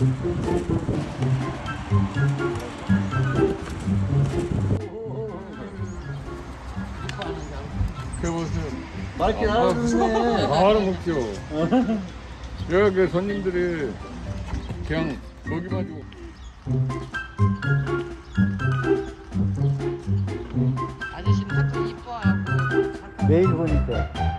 여보 세요. 맛있게 아, 나오네. 바로 먹죠. 여기 그 손님들이 그냥 고기만 주고. 아저씨는 하도 이뻐하고 매일 보니까.